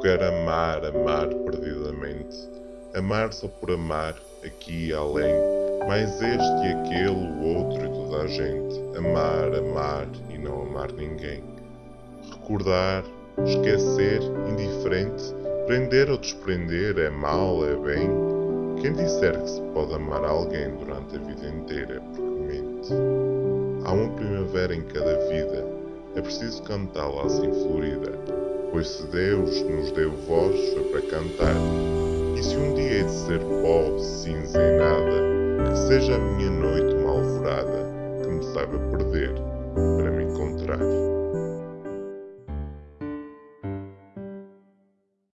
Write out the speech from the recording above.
quero amar, amar perdidamente. Amar só por amar, aqui e além. Mais este e aquele, o outro e toda a gente. Amar, amar e não amar ninguém. Recordar, esquecer, indiferente. Prender ou desprender é mal, é bem. Quem disser que se pode amar alguém durante a vida inteira é porque mente. Há uma primavera em cada vida, é preciso cantá-la assim florida, pois se Deus nos deu voz foi para cantar. E se um dia hei de ser pó, cinza e nada, que seja a minha noite uma alvorada, que me saiba perder.